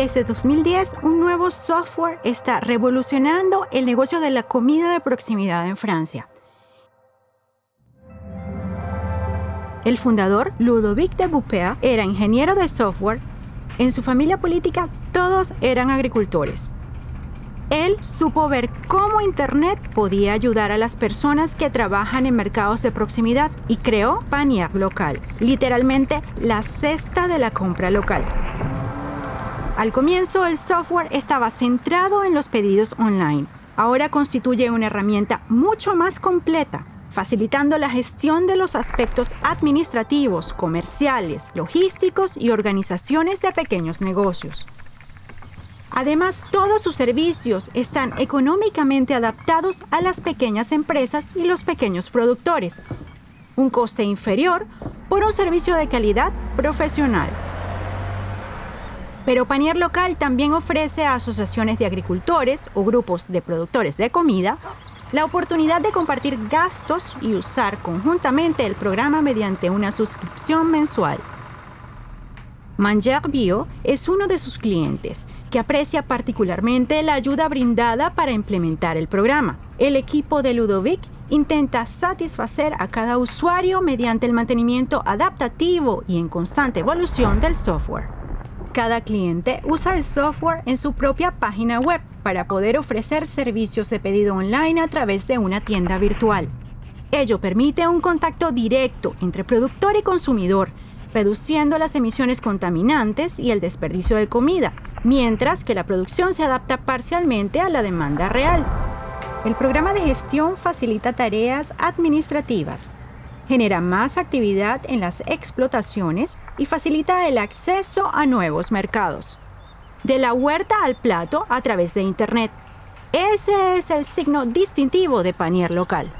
Desde 2010, un nuevo software está revolucionando el negocio de la comida de proximidad en Francia. El fundador, Ludovic de Boupea, era ingeniero de software. En su familia política todos eran agricultores. Él supo ver cómo Internet podía ayudar a las personas que trabajan en mercados de proximidad y creó Panier Local, literalmente la cesta de la compra local. Al comienzo el software estaba centrado en los pedidos online. Ahora constituye una herramienta mucho más completa, facilitando la gestión de los aspectos administrativos, comerciales, logísticos y organizaciones de pequeños negocios. Además, todos sus servicios están económicamente adaptados a las pequeñas empresas y los pequeños productores. Un coste inferior por un servicio de calidad profesional. Pero Panier Local también ofrece a asociaciones de agricultores o grupos de productores de comida la oportunidad de compartir gastos y usar conjuntamente el programa mediante una suscripción mensual. Manger Bio es uno de sus clientes, que aprecia particularmente la ayuda brindada para implementar el programa. El equipo de Ludovic intenta satisfacer a cada usuario mediante el mantenimiento adaptativo y en constante evolución del software. Cada cliente usa el software en su propia página web para poder ofrecer servicios de pedido online a través de una tienda virtual. Ello permite un contacto directo entre productor y consumidor, reduciendo las emisiones contaminantes y el desperdicio de comida, mientras que la producción se adapta parcialmente a la demanda real. El programa de gestión facilita tareas administrativas, genera más actividad en las explotaciones y facilita el acceso a nuevos mercados. De la huerta al plato a través de Internet. Ese es el signo distintivo de Panier local.